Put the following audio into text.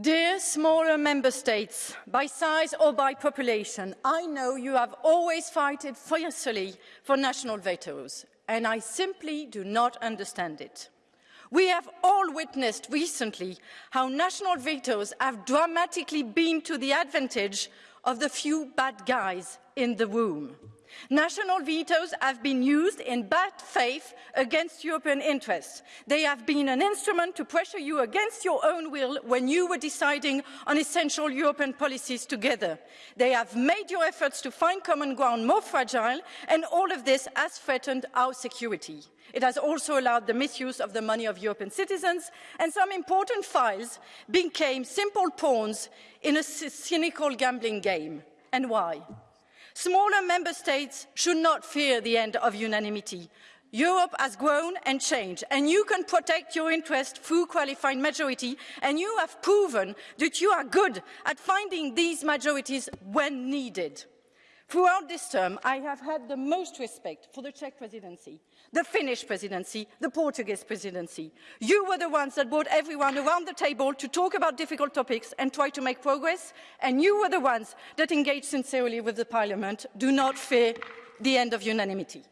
Dear smaller member states, by size or by population, I know you have always fought fiercely for national vetoes, and I simply do not understand it. We have all witnessed recently how national vetoes have dramatically been to the advantage of the few bad guys in the womb. National vetoes have been used in bad faith against European interests. They have been an instrument to pressure you against your own will when you were deciding on essential European policies together. They have made your efforts to find common ground more fragile, and all of this has threatened our security. It has also allowed the misuse of the money of European citizens, and some important files became simple pawns in a cynical gambling game. And why? Smaller member states should not fear the end of unanimity. Europe has grown and changed, and you can protect your interest through qualified majority, and you have proven that you are good at finding these majorities when needed. Throughout this term, I have had the most respect for the Czech presidency, the Finnish presidency, the Portuguese presidency. You were the ones that brought everyone around the table to talk about difficult topics and try to make progress, and you were the ones that engaged sincerely with the Parliament. Do not fear the end of unanimity.